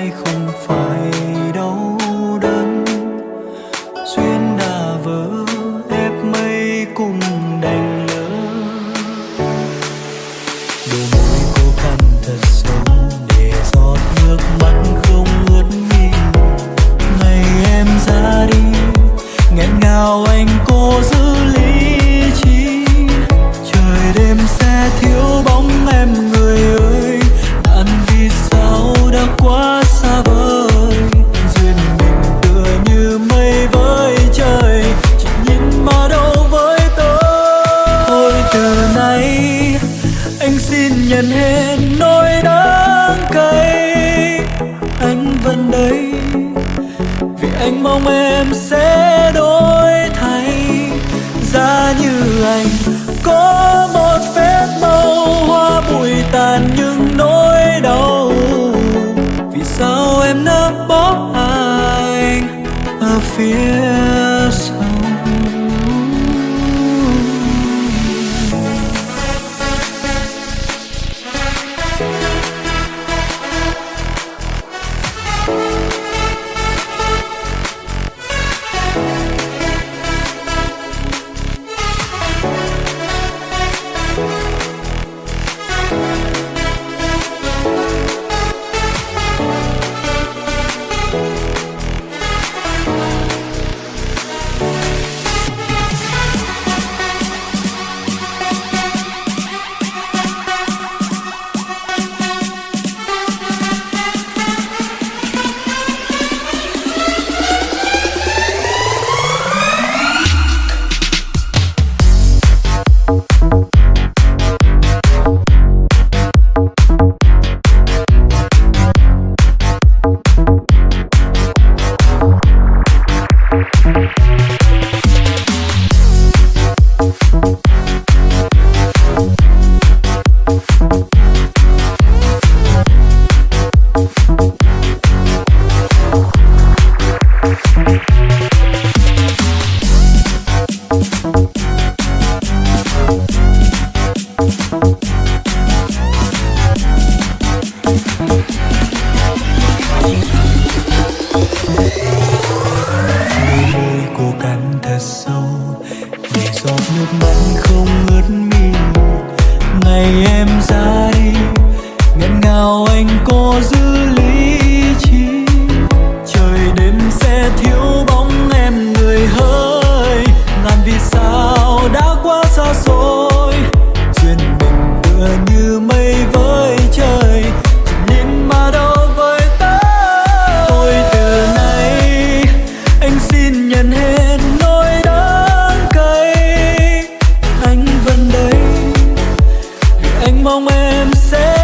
ai không phải đau đớn. Duyên đã vỡ ép mây cùng đành lỡ. Đôi môi cô cắn thật sâu để giọt nước mắt không ướt mi ngày em ra đi, nghẹn ngào anh cô giữ lý trí. Trời đêm sẽ thiếu bóng em người mong em sẽ đổi thay. Ra như anh, có một phép màu hoa bụi tàn nhưng nỗi đau. Vì sao em nỡ bỏ anh ở phía giọt nước mắt không ướt mi ngày em ra mong em sẽ